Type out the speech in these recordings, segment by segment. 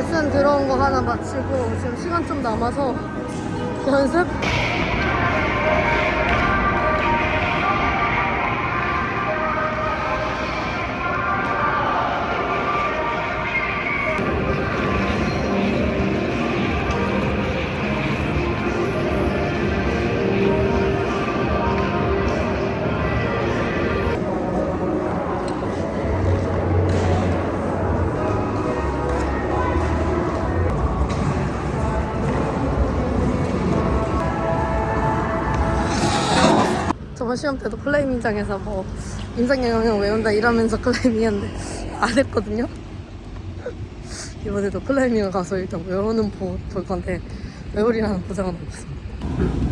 레슨 들어온 거 하나 마치고 지금 시간 좀 남아서 연습? 저번 시험 때도 클라이밍장에서 뭐 인상영향 외운다 이러면서 클라이밍 했는데 안 했거든요. 이번에도 클라이밍을 가서 일단 외우는 보, 볼 건데 외우리라는 보장은 없어.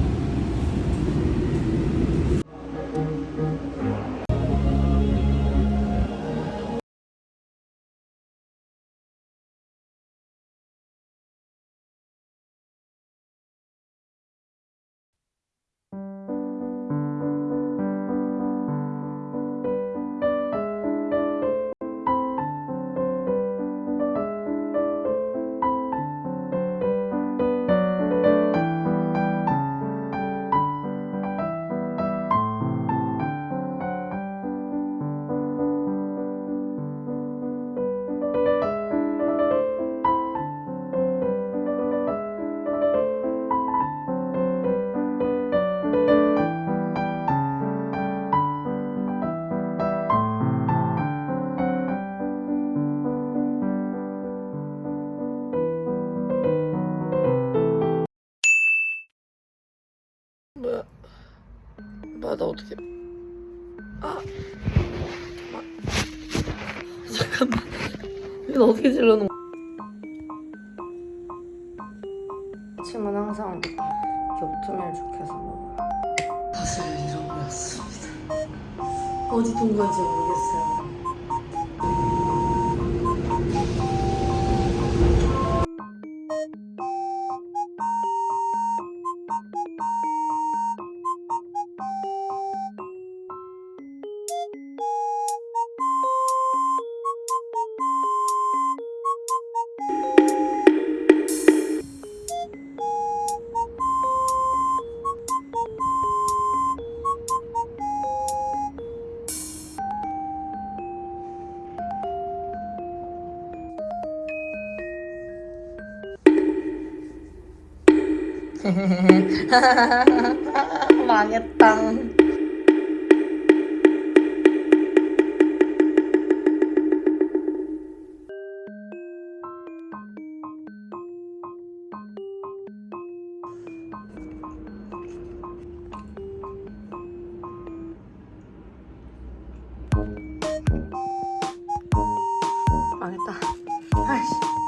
뭐야? 뭐야 나 어떻게? 아, 잠깐만. 이거 어떻게 질러는? 아침은 항상 겹투면 좋겠어 먹어요. 사실을 잃어버렸습니다. 어디 둔 건지 모르겠어요. 망했다. 망했다. 아이씨.